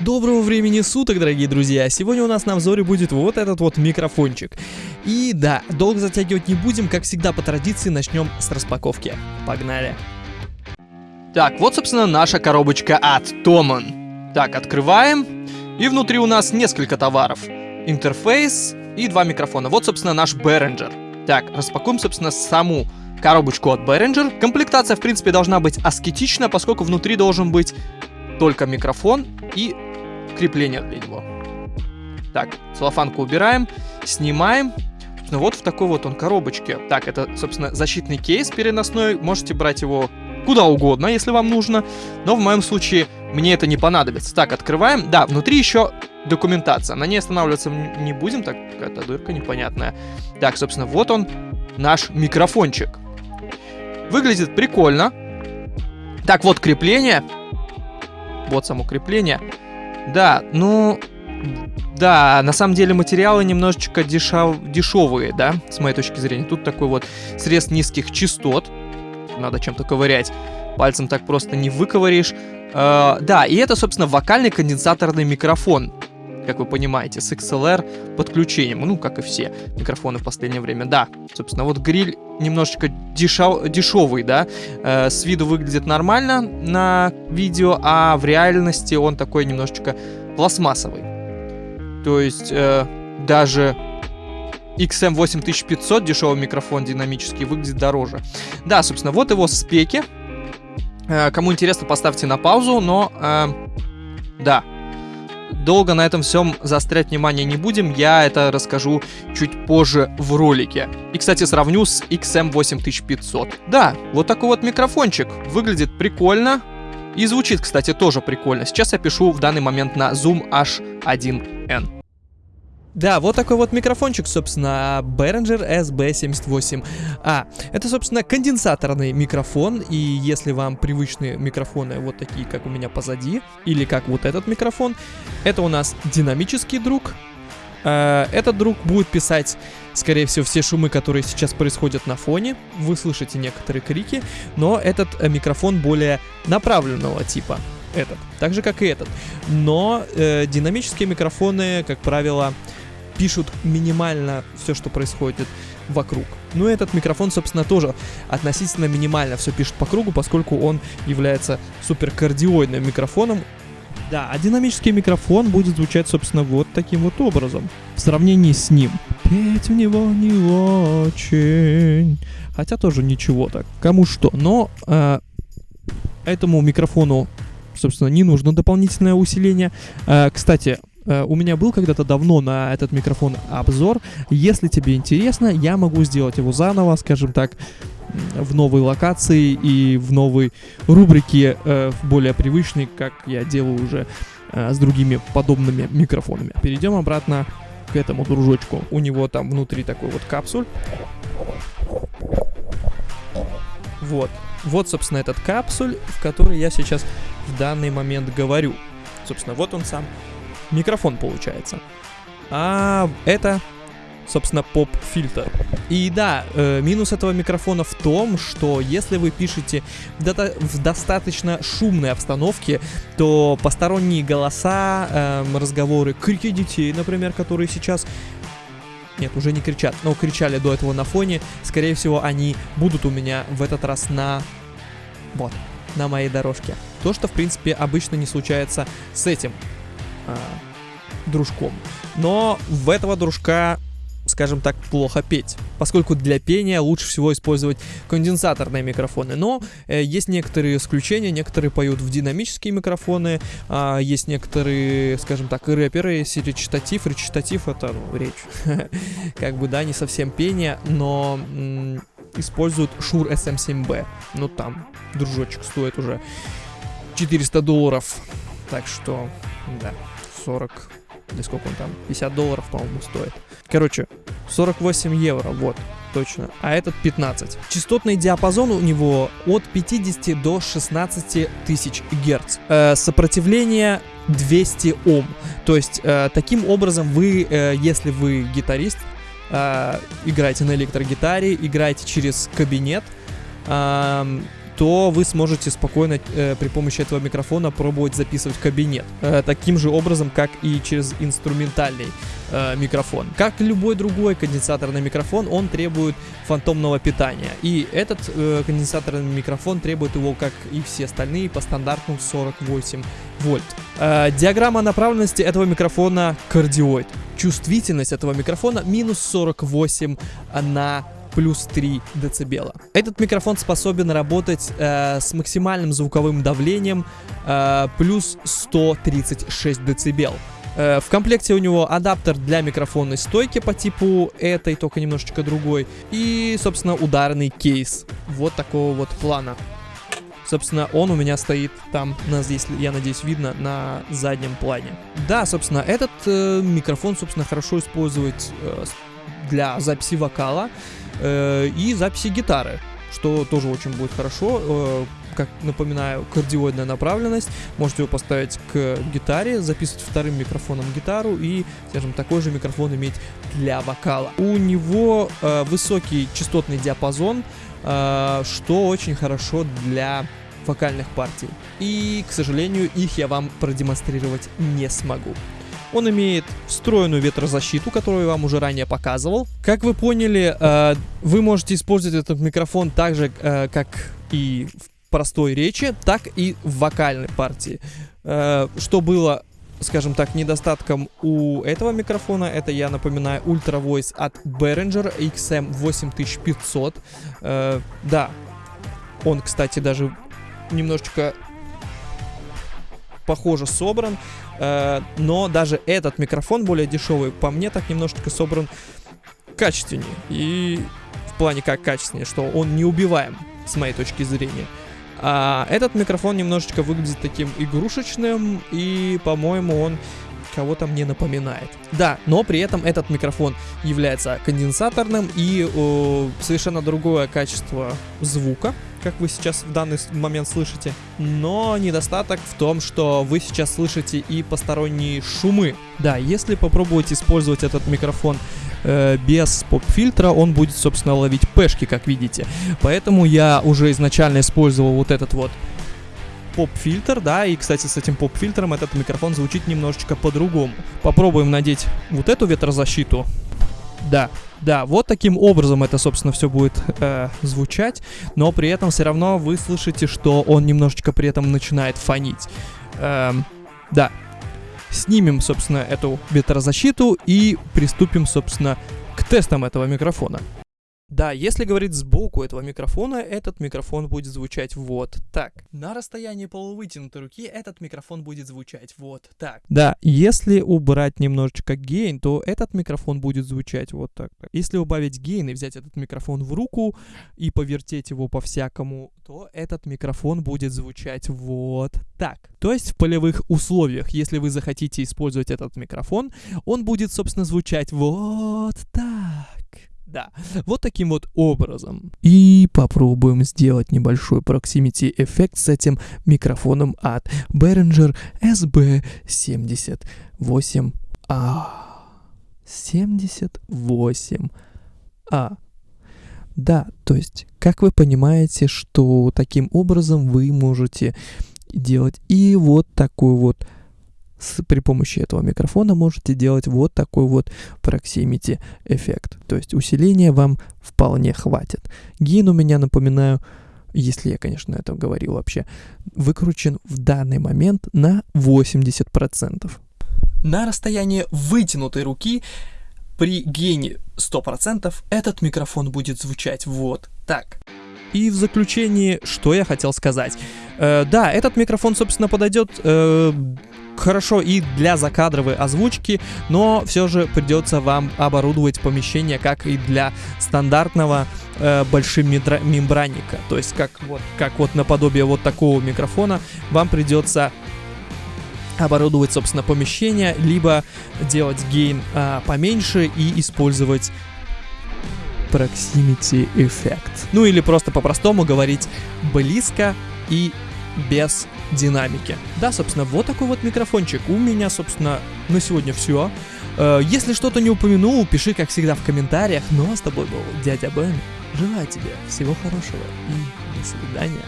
Доброго времени суток, дорогие друзья! Сегодня у нас на взоре будет вот этот вот микрофончик. И да, долго затягивать не будем, как всегда по традиции начнем с распаковки. Погнали! Так, вот, собственно, наша коробочка от Томан. Так, открываем. И внутри у нас несколько товаров. Интерфейс и два микрофона. Вот, собственно, наш Behringer. Так, распакуем, собственно, саму коробочку от Behringer. Комплектация, в принципе, должна быть аскетична, поскольку внутри должен быть только микрофон и крепление для него. Так, целлофанку убираем, снимаем. Ну вот в такой вот он коробочке. Так, это, собственно, защитный кейс переносной. Можете брать его куда угодно, если вам нужно. Но в моем случае мне это не понадобится. Так, открываем. Да, внутри еще документация. На ней останавливаться не будем. Так, какая-то дырка непонятная. Так, собственно, вот он, наш микрофончик. Выглядит прикольно. Так, вот крепление. Вот само крепление. Да, ну... Да, на самом деле материалы немножечко дешев... дешевые, да, с моей точки зрения. Тут такой вот срез низких частот. Надо чем-то ковырять. Пальцем так просто не выковыришь. Э, да, и это, собственно, вокальный конденсаторный микрофон как вы понимаете, с XLR подключением, ну, как и все микрофоны в последнее время. Да, собственно, вот гриль немножечко дешев, дешевый, да, э, с виду выглядит нормально на видео, а в реальности он такой немножечко пластмассовый. То есть э, даже XM8500, дешевый микрофон динамический, выглядит дороже. Да, собственно, вот его спеки. Э, кому интересно, поставьте на паузу, но... Э, да, Долго на этом всем заострять внимание не будем, я это расскажу чуть позже в ролике. И, кстати, сравню с XM8500. Да, вот такой вот микрофончик. Выглядит прикольно. И звучит, кстати, тоже прикольно. Сейчас я пишу в данный момент на Zoom H1N. Да, вот такой вот микрофончик, собственно, Behringer SB78. А, это, собственно, конденсаторный микрофон, и если вам привычные микрофоны вот такие, как у меня позади, или как вот этот микрофон, это у нас динамический друг. Э, этот друг будет писать, скорее всего, все шумы, которые сейчас происходят на фоне. Вы слышите некоторые крики, но этот э, микрофон более направленного типа этот, так же как и этот. Но э, динамические микрофоны, как правило, пишут минимально все, что происходит вокруг. Ну и этот микрофон, собственно, тоже относительно минимально все пишет по кругу, поскольку он является суперкардиоидным микрофоном. Да, а динамический микрофон будет звучать, собственно, вот таким вот образом. В сравнении с ним. Петь у него не очень. Хотя тоже ничего так. Кому что. Но э, этому микрофону, собственно, не нужно дополнительное усиление. Э, кстати, у меня был когда-то давно на этот микрофон обзор. Если тебе интересно, я могу сделать его заново, скажем так, в новой локации и в новой рубрике, э, более привычной, как я делаю уже э, с другими подобными микрофонами. Перейдем обратно к этому дружочку. У него там внутри такой вот капсуль. Вот. Вот, собственно, этот капсуль, в который я сейчас в данный момент говорю. Собственно, вот он сам микрофон получается. А это, собственно, поп-фильтр. И да, э, минус этого микрофона в том, что если вы пишете в достаточно шумной обстановке, то посторонние голоса, э, разговоры, крики детей, например, которые сейчас нет, уже не кричат, но кричали до этого на фоне. Скорее всего, они будут у меня в этот раз на... Вот, на моей дорожке. То, что, в принципе, обычно не случается с этим а, дружком. Но в этого дружка скажем так, плохо петь, поскольку для пения лучше всего использовать конденсаторные микрофоны. Но э, есть некоторые исключения, некоторые поют в динамические микрофоны, э, есть некоторые, скажем так, рэперы, если речитатив, речитатив это ну, речь, как бы, да, не совсем пение, но используют Shure SM7B. Ну там, дружочек стоит уже 400 долларов, так что, да, 40 или сколько он там, 50 долларов, по-моему, стоит. Короче, 48 евро, вот, точно, а этот 15. Частотный диапазон у него от 50 до 16 тысяч герц. Э, сопротивление 200 Ом. То есть, э, таким образом вы, э, если вы гитарист, э, играете на электрогитаре, играете через кабинет, э, то вы сможете спокойно э, при помощи этого микрофона пробовать записывать кабинет. Э, таким же образом, как и через инструментальный э, микрофон. Как любой другой конденсаторный микрофон, он требует фантомного питания. И этот э, конденсаторный микрофон требует его, как и все остальные, по стандарту 48 вольт. Э, диаграмма направленности этого микрофона кардиоид. Чувствительность этого микрофона минус 48 на плюс 3 дБ. Этот микрофон способен работать э, с максимальным звуковым давлением э, плюс 136 дБ. Э, в комплекте у него адаптер для микрофонной стойки по типу этой, только немножечко другой. И, собственно, ударный кейс. Вот такого вот плана. Собственно, он у меня стоит там, на, здесь, я надеюсь, видно, на заднем плане. Да, собственно, этот э, микрофон, собственно, хорошо использовать э, для записи вокала э, и записи гитары, что тоже очень будет хорошо. Э, как напоминаю, кардиоидная направленность. Можете его поставить к гитаре, записывать вторым микрофоном гитару и, скажем, такой же микрофон иметь для вокала. У него э, высокий частотный диапазон, э, что очень хорошо для вокальных партий. И, к сожалению, их я вам продемонстрировать не смогу. Он имеет встроенную ветрозащиту, которую я вам уже ранее показывал. Как вы поняли, э, вы можете использовать этот микрофон так же, э, как и в простой речи, так и в вокальной партии. Э, что было скажем так, недостатком у этого микрофона, это, я напоминаю, Ultra Voice от Behringer XM8500. Э, да, он, кстати, даже немножечко похоже собран, э, но даже этот микрофон более дешевый, по мне, так немножечко собран качественнее. И в плане как качественнее, что он не убиваем, с моей точки зрения. А этот микрофон немножечко выглядит таким игрушечным, и, по-моему, он кого-то мне напоминает. Да, но при этом этот микрофон является конденсаторным и о, совершенно другое качество звука, как вы сейчас в данный момент слышите. Но недостаток в том, что вы сейчас слышите и посторонние шумы. Да, если попробовать использовать этот микрофон э, без поп-фильтра, он будет, собственно, ловить пешки, как видите. Поэтому я уже изначально использовал вот этот вот поп-фильтр, да, и, кстати, с этим поп-фильтром этот микрофон звучит немножечко по-другому. Попробуем надеть вот эту ветрозащиту. Да, да, вот таким образом это, собственно, все будет э, звучать, но при этом все равно вы слышите, что он немножечко при этом начинает фонить. Эм, да, снимем, собственно, эту ветрозащиту и приступим, собственно, к тестам этого микрофона. Да, если говорить сбоку этого микрофона, этот микрофон будет звучать вот так. На расстоянии полувытянутой руки этот микрофон будет звучать вот так. Да, если убрать немножечко гейн, то этот микрофон будет звучать вот так. Если убавить гейн и взять этот микрофон в руку и повертеть его по-всякому, то этот микрофон будет звучать вот так. То есть в полевых условиях, если вы захотите использовать этот микрофон, он будет, собственно, звучать вот так. Да, вот таким вот образом. И попробуем сделать небольшой proximity эффект с этим микрофоном от Behringer SB78A. 78A. Да, то есть, как вы понимаете, что таким образом вы можете делать и вот такой вот с, при помощи этого микрофона можете делать вот такой вот proximity эффект. То есть усиления вам вполне хватит. Гейн у меня, напоминаю, если я, конечно, это говорил вообще, выкручен в данный момент на 80%. На расстоянии вытянутой руки при гейне 100% этот микрофон будет звучать вот так. И в заключении, что я хотел сказать. Э, да, этот микрофон, собственно, подойдет э, хорошо и для закадровой озвучки, но все же придется вам оборудовать помещение как и для стандартного э, большим мембранника. То есть как вот, как вот наподобие вот такого микрофона вам придется оборудовать, собственно, помещение, либо делать гейн э, поменьше и использовать proximity эффект. Ну или просто по-простому говорить близко и без динамики. Да, собственно, вот такой вот микрофончик. У меня, собственно, на сегодня все. Э, если что-то не упомянул, пиши, как всегда, в комментариях. Ну а с тобой был дядя Бен. Желаю тебе всего хорошего и до свидания.